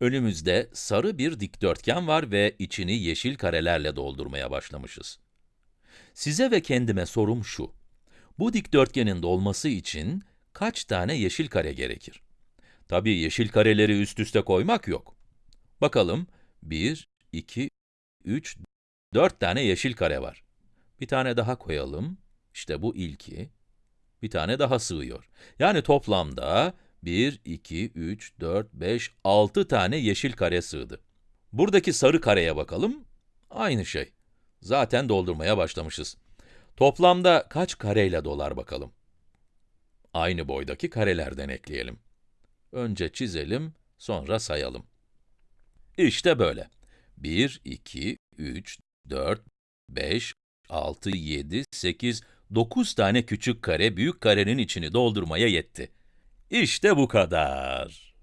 Önümüzde sarı bir dikdörtgen var ve içini yeşil karelerle doldurmaya başlamışız. Size ve kendime sorum şu. Bu dikdörtgenin dolması için kaç tane yeşil kare gerekir? Tabii yeşil kareleri üst üste koymak yok. Bakalım, 1, 2, 3, 4 tane yeşil kare var. Bir tane daha koyalım. İşte bu ilki. Bir tane daha sığıyor. Yani toplamda 1, 2, 3, 4, 5, 6 tane yeşil kare sığdı. Buradaki sarı kareye bakalım. Aynı şey. Zaten doldurmaya başlamışız. Toplamda kaç kareyle dolar bakalım? Aynı boydaki karelerden ekleyelim. Önce çizelim, sonra sayalım. İşte böyle. 1, 2, 3, 4, 5, 6, 7, 8, 9 tane küçük kare büyük karenin içini doldurmaya yetti. İşte bu kadar.